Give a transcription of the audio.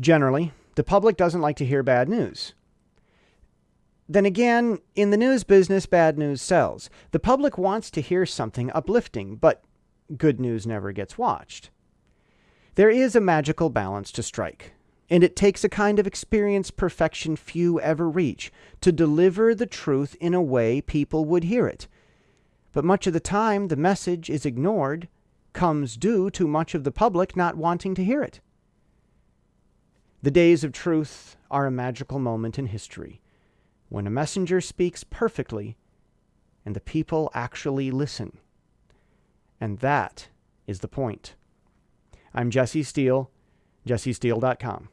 Generally, the public doesn't like to hear bad news. Then again, in the news business, bad news sells. The public wants to hear something uplifting, but good news never gets watched. There is a magical balance to strike, and it takes a kind of experience perfection few ever reach to deliver the truth in a way people would hear it. But much of the time, the message is ignored, comes due to much of the public not wanting to hear it. The days of truth are a magical moment in history when a messenger speaks perfectly and the people actually listen. And that is the point. I'm Jesse Steele, jessesteele.com.